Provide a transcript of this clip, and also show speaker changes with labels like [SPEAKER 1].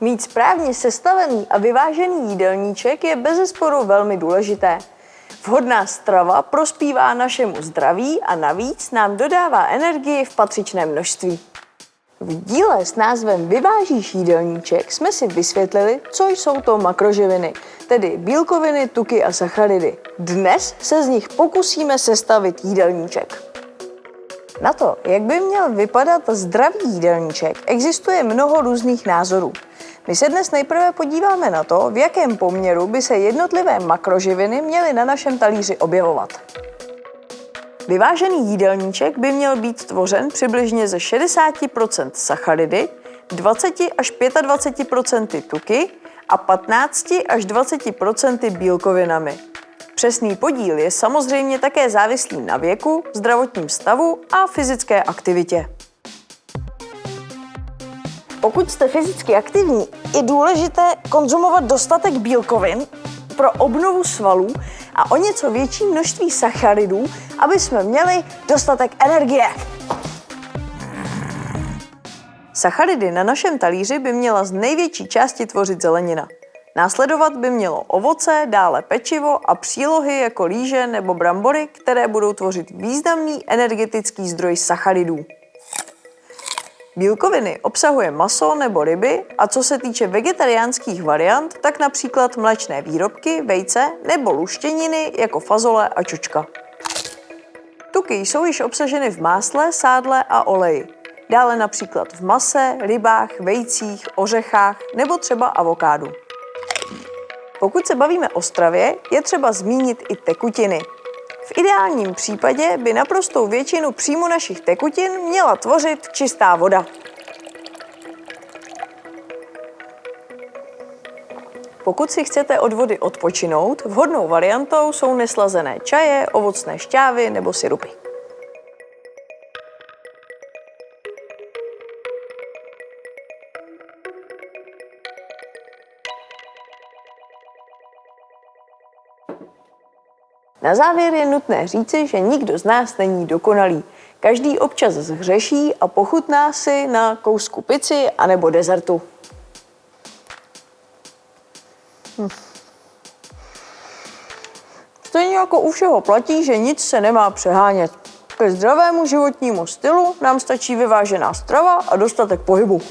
[SPEAKER 1] Mít správně sestavený a vyvážený jídelníček je bezesporu velmi důležité. Vhodná strava prospívá našemu zdraví a navíc nám dodává energii v patřičném množství. V díle s názvem Vyvážíš jídelníček jsme si vysvětlili, co jsou to makroživiny, tedy bílkoviny, tuky a sacharidy. Dnes se z nich pokusíme sestavit jídelníček. Na to, jak by měl vypadat zdravý jídelníček, existuje mnoho různých názorů. My se dnes nejprve podíváme na to, v jakém poměru by se jednotlivé makroživiny měly na našem talíři objevovat. Vyvážený jídelníček by měl být tvořen přibližně ze 60% sacharidy, 20 až 25% tuky a 15 až 20% bílkovinami. Přesný podíl je samozřejmě také závislý na věku, zdravotním stavu a fyzické aktivitě. Pokud jste fyzicky aktivní, je důležité konzumovat dostatek bílkovin pro obnovu svalů a o něco větší množství sacharidů, aby jsme měli dostatek energie. Sacharidy na našem talíři by měla z největší části tvořit zelenina. Následovat by mělo ovoce, dále pečivo a přílohy jako líže nebo brambory, které budou tvořit významný energetický zdroj sacharidů. Bílkoviny obsahuje maso nebo ryby a co se týče vegetariánských variant, tak například mléčné výrobky, vejce nebo luštěniny jako fazole a čočka. Tuky jsou již obsaženy v másle, sádle a oleji. Dále například v mase, rybách, vejcích, ořechách nebo třeba avokádu. Pokud se bavíme o stravě, je třeba zmínit i tekutiny. V ideálním případě by naprostou většinu příjmu našich tekutin měla tvořit čistá voda. Pokud si chcete od vody odpočinout, vhodnou variantou jsou neslazené čaje, ovocné šťávy nebo syrupy. Na závěr je nutné říci, že nikdo z nás není dokonalý. Každý občas zhřeší a pochutná si na kousku pici anebo dezertu. Hm. Stejně jako u všeho platí, že nic se nemá přehánět. Ke zdravému životnímu stylu nám stačí vyvážená strava a dostatek pohybu.